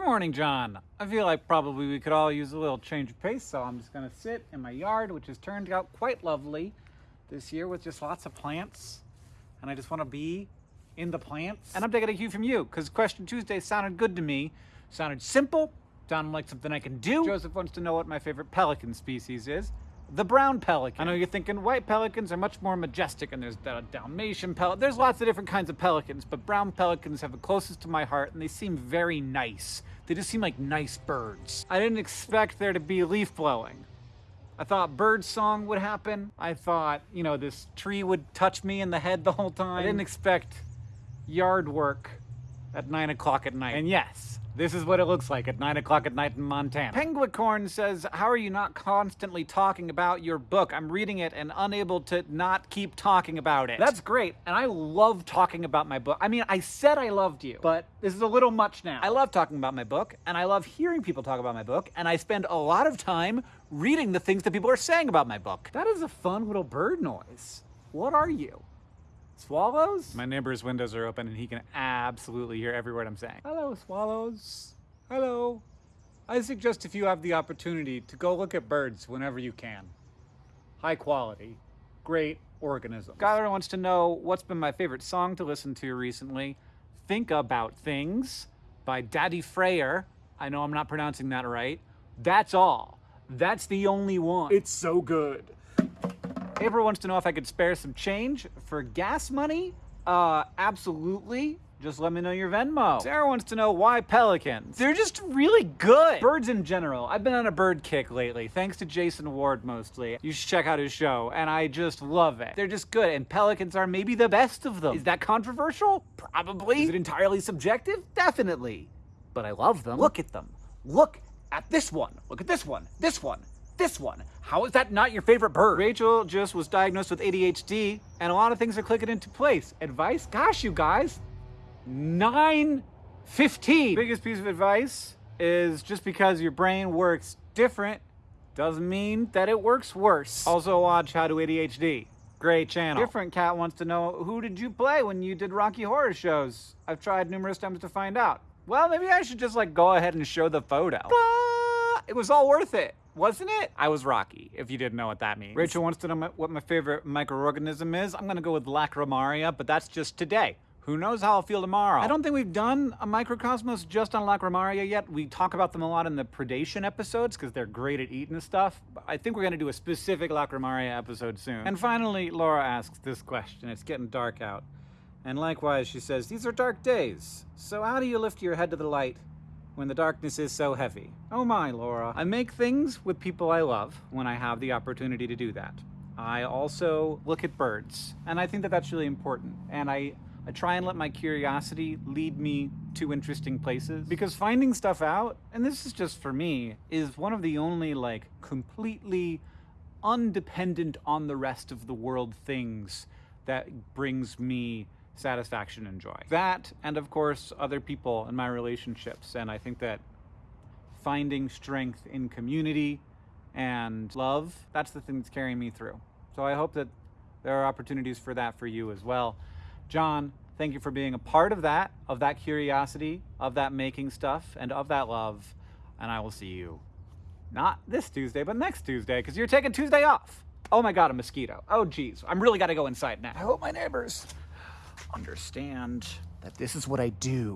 Good morning, John. I feel like probably we could all use a little change of pace, so I'm just gonna sit in my yard, which has turned out quite lovely this year with just lots of plants. And I just wanna be in the plants. And I'm taking a cue from you, because Question Tuesday sounded good to me. Sounded simple, sounded like something I can do. Joseph wants to know what my favorite pelican species is the brown pelican. I know you're thinking white pelicans are much more majestic and there's the Dalmatian pelican. There's lots of different kinds of pelicans, but brown pelicans have the closest to my heart and they seem very nice. They just seem like nice birds. I didn't expect there to be leaf blowing. I thought bird song would happen. I thought, you know, this tree would touch me in the head the whole time. I didn't expect yard work at nine o'clock at night. And yes, this is what it looks like at 9 o'clock at night in Montana. Penguicorn says, how are you not constantly talking about your book? I'm reading it and unable to not keep talking about it. That's great, and I love talking about my book. I mean, I said I loved you, but this is a little much now. I love talking about my book, and I love hearing people talk about my book, and I spend a lot of time reading the things that people are saying about my book. That is a fun little bird noise. What are you? Swallows? My neighbor's windows are open and he can absolutely hear every word I'm saying. Hello, swallows. Hello. I suggest if you have the opportunity to go look at birds whenever you can. High quality, great organisms. Skylar wants to know what's been my favorite song to listen to recently. Think About Things by Daði Freyr. I know I'm not pronouncing that right. That's all. That's the only one. It's so good. April wants to know if I could spare some change for gas money. Uh, absolutely. Just let me know your Venmo. Sarah wants to know why pelicans. They're just really good. Birds in general. I've been on a bird kick lately, thanks to Jason Ward mostly. You should check out his show, and I just love it. They're just good, and pelicans are maybe the best of them. Is that controversial? Probably. Is it entirely subjective? Definitely. But I love them. Look at them. Look at this one. Look at this one. This one this one. How is that not your favorite bird? Rachel just was diagnosed with ADHD, and a lot of things are clicking into place. Advice? Gosh, you guys, 9.15. Biggest piece of advice is just because your brain works different doesn't mean that it works worse. Also watch How to ADHD. Great channel. Different Cat wants to know, who did you play when you did Rocky Horror shows? I've tried numerous times to find out. Well, maybe I should just like go ahead and show the photo. It was all worth it wasn't it? I was Rocky, if you didn't know what that means. Rachel wants to know my, what my favorite microorganism is. I'm gonna go with Lacrimaria, but that's just today. Who knows how I'll feel tomorrow? I don't think we've done a microcosmos just on Lacrimaria yet. We talk about them a lot in the predation episodes because they're great at eating stuff. But I think we're gonna do a specific Lacrimaria episode soon. And finally, Laura asks this question. It's getting dark out. And likewise, she says, these are dark days. So how do you lift your head to the light when the darkness is so heavy. Oh my, Laura. I make things with people I love when I have the opportunity to do that. I also look at birds, and I think that that's really important. And I, I try and let my curiosity lead me to interesting places because finding stuff out, and this is just for me, is one of the only like completely undependent on the rest of the world things that brings me satisfaction and joy. That, and of course, other people in my relationships. And I think that finding strength in community and love, that's the thing that's carrying me through. So I hope that there are opportunities for that for you as well. John, thank you for being a part of that, of that curiosity, of that making stuff, and of that love. And I will see you not this Tuesday, but next Tuesday, because you're taking Tuesday off. Oh my God, a mosquito. Oh geez, I'm really gotta go inside now. I hope my neighbors understand that this is what I do.